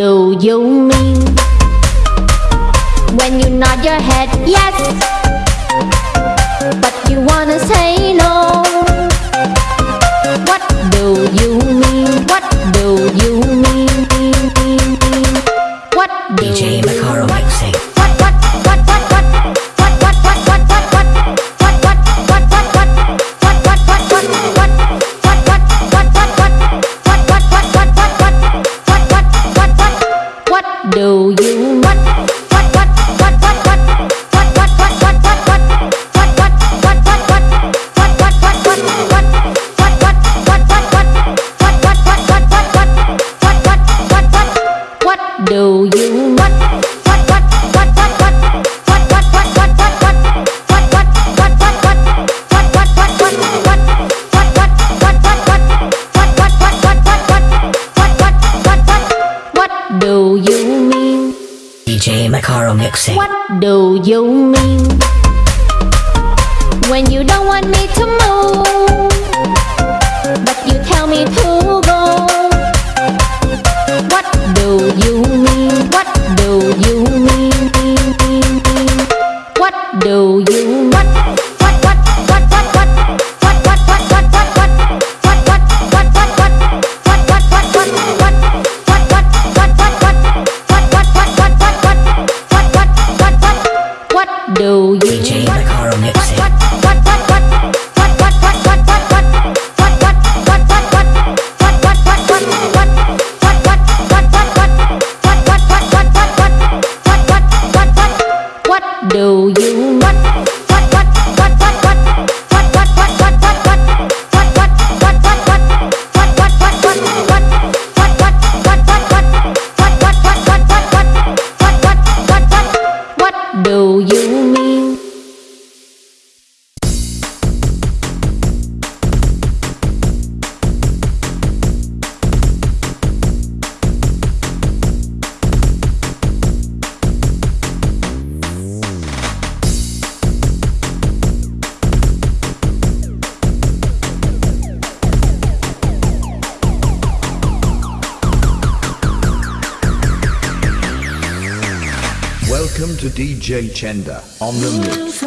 do you mean? When you nod your head yes But you wanna say Carol Nixon. What do you mean when you don't want me to move, but you tell me to go? What do you mean? What do you mean? What do you mean? Welcome to DJ Chenda on the mix.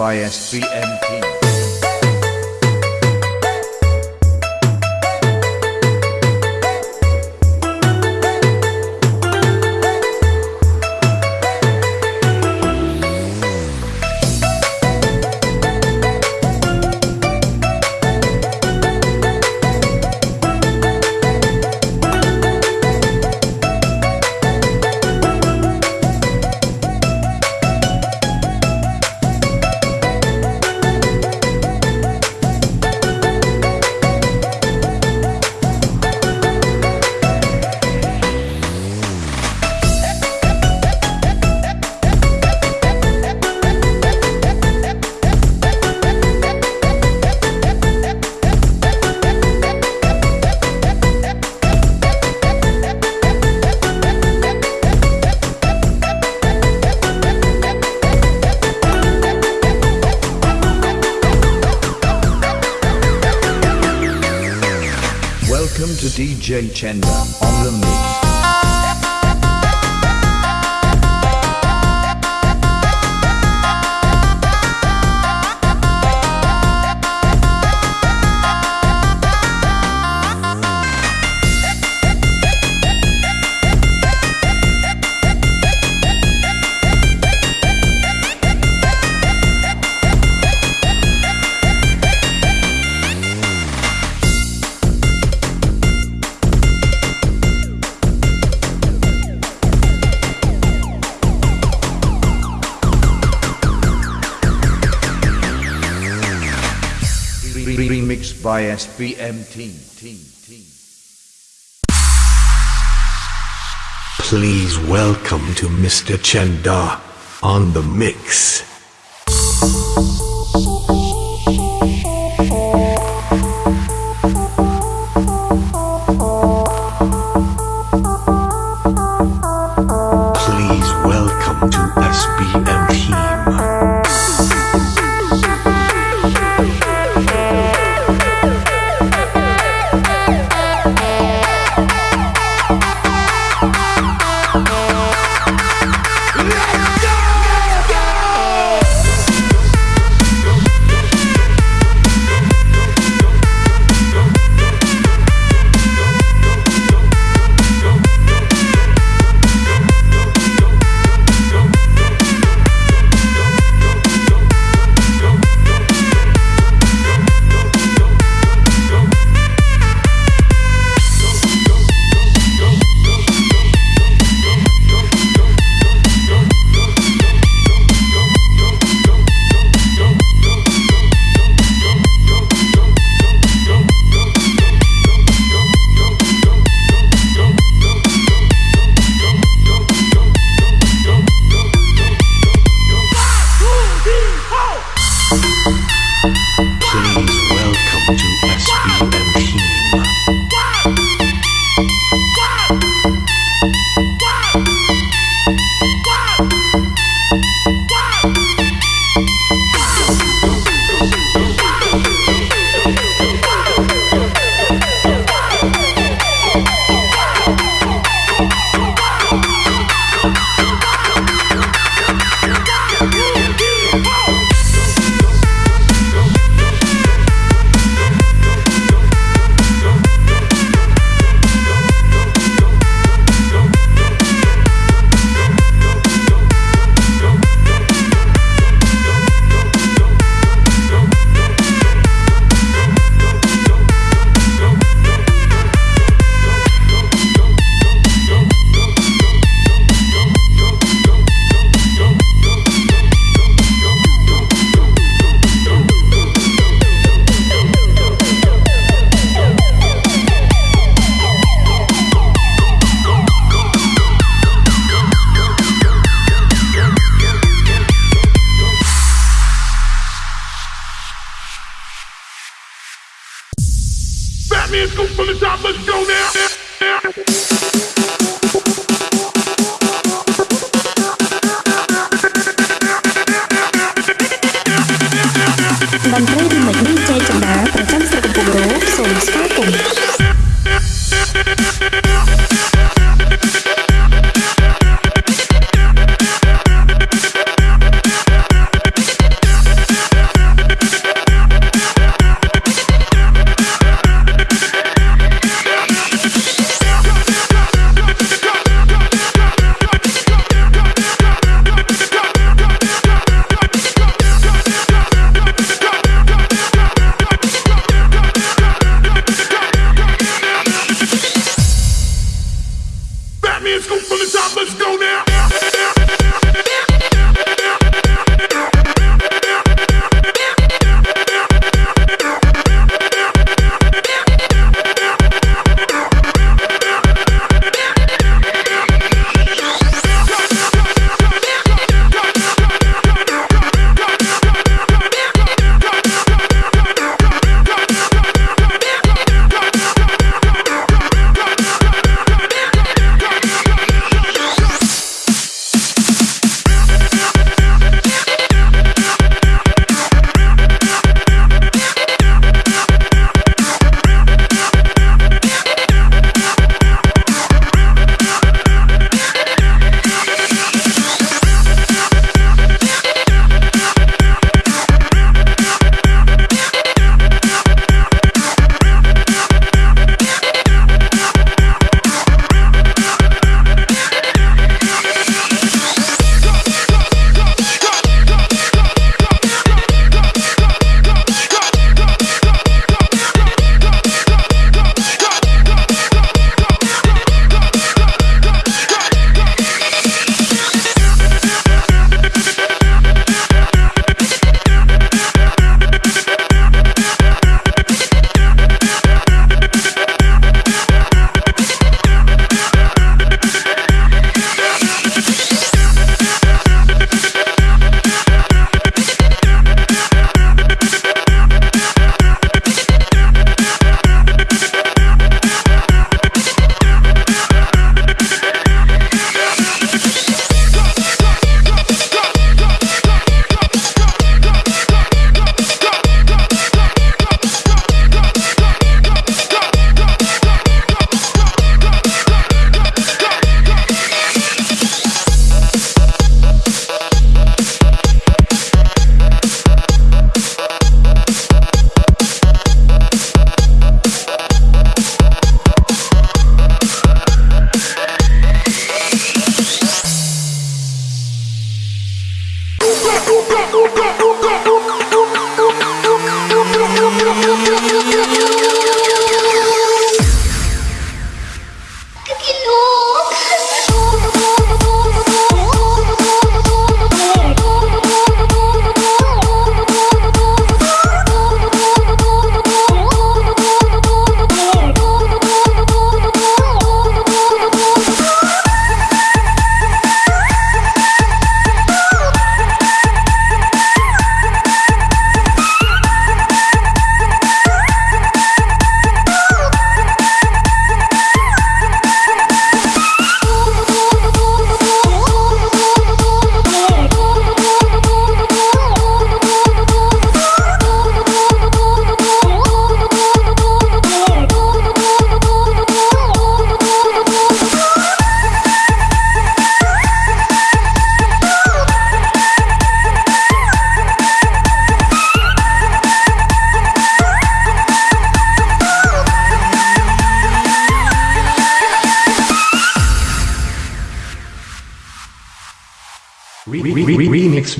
by SBMP. Jay Chandler Please welcome to Mr. Chenda on the mix.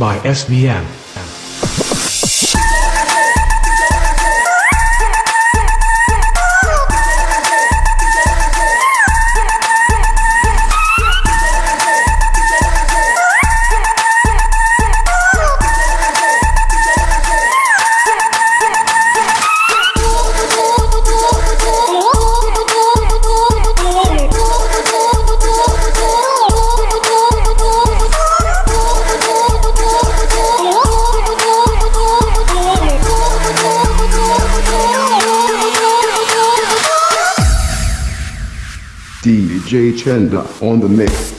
By SVM. On the mix.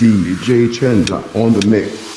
DJ Chenda on the mix.